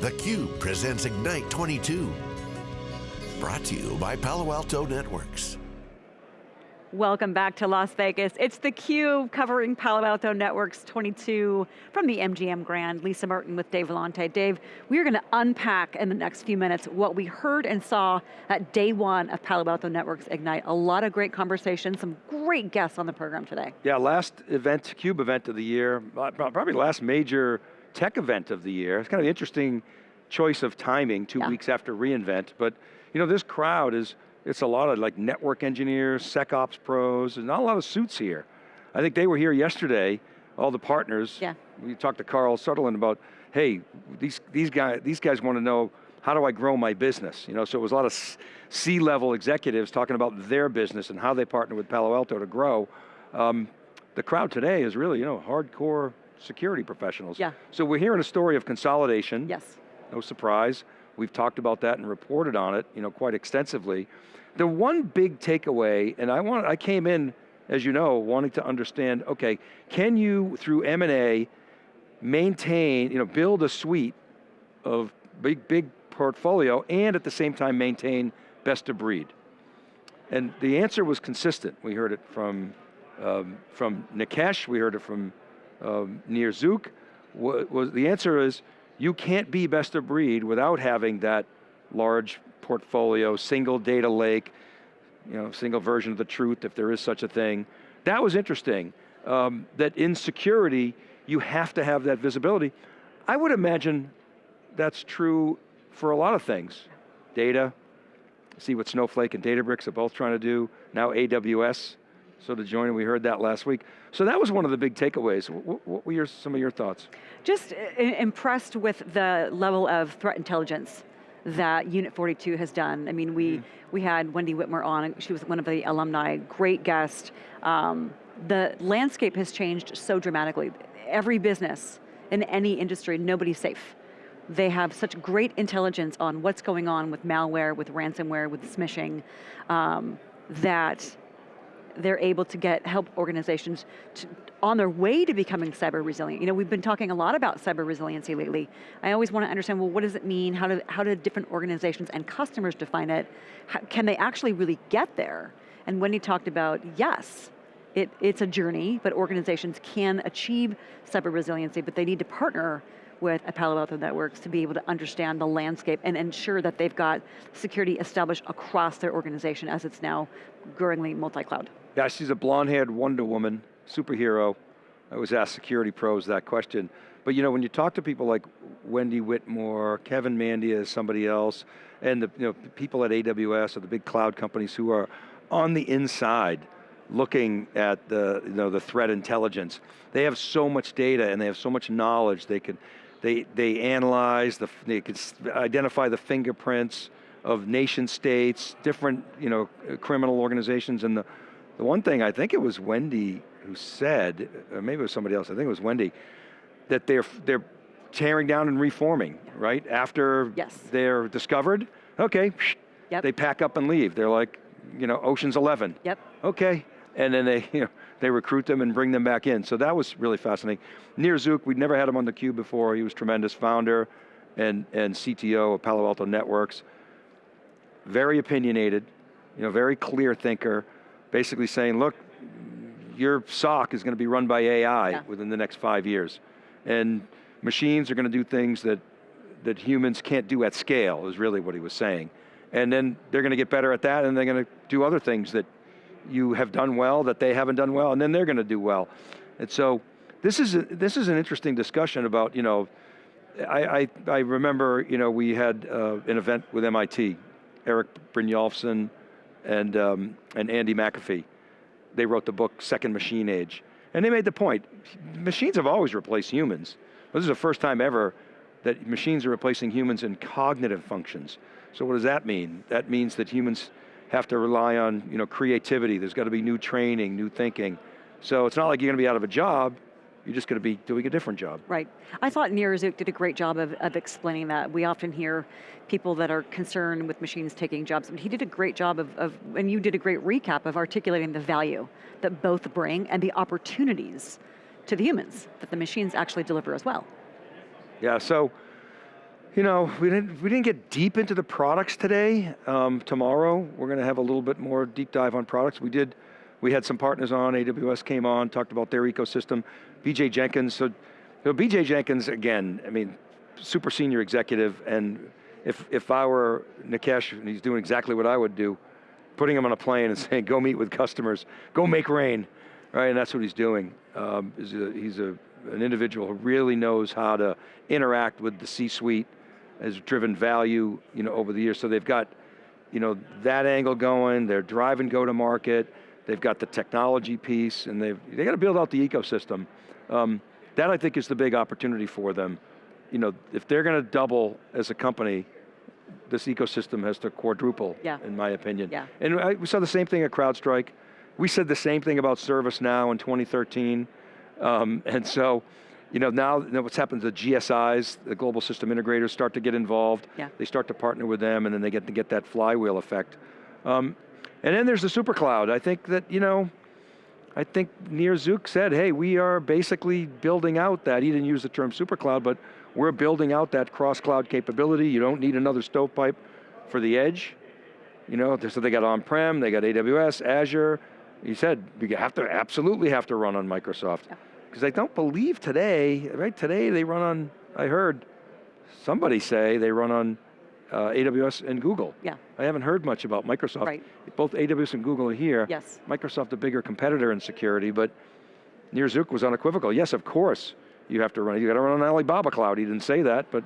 theCUBE presents Ignite 22. Brought to you by Palo Alto Networks. Welcome back to Las Vegas. It's theCUBE covering Palo Alto Networks 22 from the MGM Grand. Lisa Martin with Dave Vellante. Dave, we are going to unpack in the next few minutes what we heard and saw at day one of Palo Alto Networks Ignite. A lot of great conversations, some great guests on the program today. Yeah, last event, CUBE event of the year, uh, probably last major tech event of the year. It's kind of an interesting choice of timing, two yeah. weeks after reInvent, but you know, this crowd is it's a lot of like network engineers, SecOps pros, and not a lot of suits here. I think they were here yesterday, all the partners. Yeah. We talked to Karl Soderlund about, hey, these, these, guys, these guys want to know, how do I grow my business? You know, so it was a lot of C-level executives talking about their business and how they partner with Palo Alto to grow. Um, the crowd today is really, you know, hardcore security professionals. Yeah. So we're hearing a story of consolidation. Yes. No surprise. We've talked about that and reported on it, you know, quite extensively. The one big takeaway, and I want, I came in, as you know, wanting to understand, okay, can you, through M&A, maintain, you know, build a suite of big, big portfolio and at the same time maintain best of breed? And the answer was consistent. We heard it from, um, from Nikesh, we heard it from um, Nir Zuk. Was, the answer is, you can't be best of breed without having that large portfolio, single data lake, you know, single version of the truth, if there is such a thing. That was interesting, um, that in security, you have to have that visibility. I would imagine that's true for a lot of things. Data, see what Snowflake and Databricks are both trying to do, now AWS, so to join, we heard that last week. So that was one of the big takeaways. What, were your, some of your thoughts? Just uh, impressed with the level of threat intelligence that Unit 42 has done. I mean, we, mm. we had Wendy Whitmore on, she was one of the alumni, great guest. Um, the landscape has changed so dramatically. Every business in any industry, nobody's safe. They have such great intelligence on what's going on with malware, with ransomware, with smishing, um, that they're able to get help organizations to, on their way to becoming cyber resilient. You know, we've been talking a lot about cyber resiliency lately. I always want to understand, well, what does it mean? How do, how do different organizations and customers define it? How, can they actually really get there? And Wendy talked about, yes, it, it's a journey, but organizations can achieve cyber resiliency, but they need to partner with a Palo Alto Networks to be able to understand the landscape and ensure that they've got security established across their organization as it's now growingly multi-cloud. Yeah, she's a blonde-haired Wonder Woman, superhero. I was asked security pros that question. But you know, when you talk to people like Wendy Whitmore, Kevin Mandia somebody else, and the you know, people at AWS or the big cloud companies who are on the inside looking at the, you know, the threat intelligence, they have so much data and they have so much knowledge, they can, they, they analyze, the, they can identify the fingerprints of nation states, different you know, criminal organizations, and the, the one thing, I think it was Wendy who said, or maybe it was somebody else, I think it was Wendy, that they're, they're tearing down and reforming, right? After yes. they're discovered, okay, yep. they pack up and leave. They're like, you know, Ocean's 11. Yep. Okay, and then they, you know, they recruit them and bring them back in. So that was really fascinating. Nir Zuk, we'd never had him on theCUBE before. He was tremendous, founder and, and CTO of Palo Alto Networks. Very opinionated, you know, very clear thinker, basically saying, look, your SOC is going to be run by AI yeah. within the next five years. And machines are going to do things that, that humans can't do at scale, is really what he was saying. And then they're going to get better at that and they're going to do other things that you have done well, that they haven't done well, and then they're going to do well. And so, this is, a, this is an interesting discussion about, you know, I, I, I remember, you know, we had uh, an event with MIT, Eric Brynjolfsson, and, um, and Andy McAfee. They wrote the book, Second Machine Age. And they made the point, machines have always replaced humans. This is the first time ever that machines are replacing humans in cognitive functions. So what does that mean? That means that humans have to rely on you know, creativity. There's got to be new training, new thinking. So it's not like you're going to be out of a job, you're just going to be doing a different job. Right. I thought Nir Zuk did a great job of, of explaining that. We often hear people that are concerned with machines taking jobs, but he did a great job of, of, and you did a great recap of articulating the value that both bring and the opportunities to the humans that the machines actually deliver as well. Yeah, so You know, we didn't, we didn't get deep into the products today. Um, tomorrow, we're going to have a little bit more deep dive on products. We did, we had some partners on, AWS came on, talked about their ecosystem. BJ Jenkins, so, so BJ Jenkins, again, I mean, super senior executive, and if, if I were Nikesh, and he's doing exactly what I would do, putting him on a plane and saying, go meet with customers, go make rain, right, and that's what he's doing. Um, he's a, he's a, an individual who really knows how to interact with the C-suite, has driven value you know, over the years. So they've got you know, that angle going, they're driving go-to-market, they've got the technology piece, and they've they got to build out the ecosystem. Um, that I think is the big opportunity for them. You know, if they're going to double as a company, this ecosystem has to quadruple, Yeah. in my opinion. Yeah. And I, we saw the same thing at CrowdStrike. We said the same thing about ServiceNow in 2013. Um, and so, you know, now you know, what's happened to the GSIs, the global system integrators start to get involved. Yeah. They start to partner with them and then they get to get that flywheel effect. Um, and then there's the super cloud. I think that, you know, I think Nir Zuk said, hey, we are basically building out that, he didn't use the term super cloud, but we're building out that cross-cloud capability. You don't need another stovepipe for the edge. You know, so they got on-prem, they got AWS, Azure. He said, you have to, absolutely have to run on Microsoft. Because I don't believe today, right, today they run on, I heard somebody say they run on uh, AWS and Google. Yeah. I haven't heard much about Microsoft. Right. Both AWS and Google are here. Yes. Microsoft a bigger competitor in security, but Nir Zuk was unequivocal. Yes, of course, you have to run, you got to run on Alibaba cloud. He didn't say that, but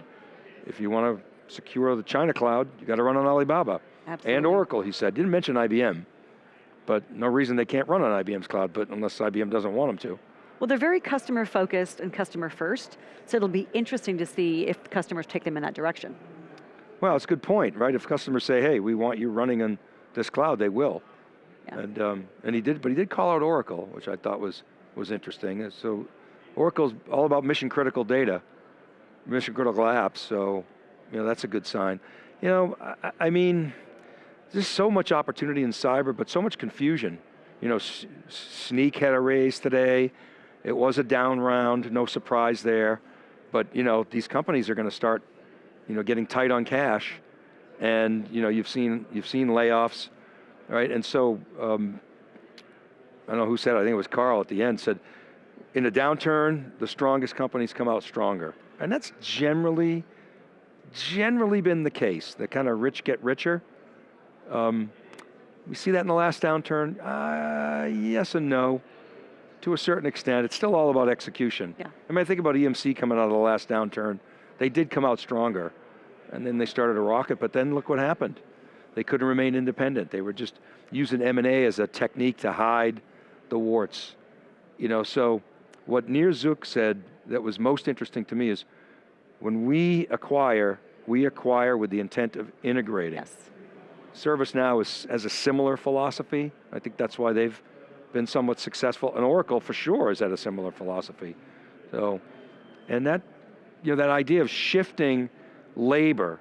if you want to secure the China cloud, you got to run on Alibaba. Absolutely. And Oracle, he said. Didn't mention IBM, but no reason they can't run on IBM's cloud, but unless IBM doesn't want them to. Well, they're very customer focused and customer first, so it'll be interesting to see if customers take them in that direction. Well, it's a good point, right? If customers say, hey, we want you running on this cloud, they will. Yeah. And, um, and he did, but he did call out Oracle, which I thought was, was interesting. So Oracle's all about mission critical data, mission critical apps, so you know, that's a good sign. You know, I, I mean, there's so much opportunity in cyber, but so much confusion. You know, S- Snyk had a raise today. It was a down round, no surprise there. But you know, these companies are going to start, you know, getting tight on cash, and you know, you've seen you've seen layoffs, right? And so, um, I don't know who said it. I think it was Carl at the end said, in a downturn, the strongest companies come out stronger, and that's generally, generally been the case. The kind of rich get richer. Um, we see that in the last downturn. Uh, yes and no, to a certain extent. It's still all about execution. Yeah. I mean, I think about EMC coming out of the last downturn. They did come out stronger, and then they started a rocket. But then look what happened. They couldn't remain independent. They were just using M&A as a technique to hide the warts. You know, so what Nir Zuk said that was most interesting to me is when we acquire, we acquire with the intent of integrating. Yes. ServiceNow is, has a similar philosophy. I think that's why they've been somewhat successful. And Oracle, for sure, is at a similar philosophy. So, and that, you know, that idea of shifting labor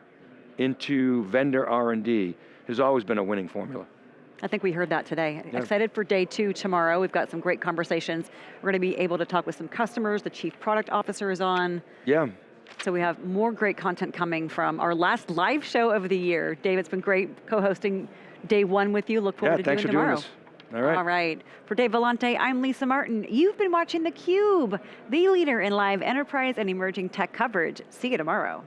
into vendor R&D has always been a winning formula. I think we heard that today. Yeah. Excited for day two tomorrow. We've got some great conversations. We're going to be able to talk with some customers. The chief product officer is on. Yeah, So we have more great content coming from our last live show of the year. Dave, it's been great co-hosting day one with you. Look forward yeah, to thanks doing for tomorrow. doing this. All right. All right. For Dave Vellante, I'm Lisa Martin. You've been watching theCUBE, the leader in live enterprise and emerging tech coverage. See you tomorrow.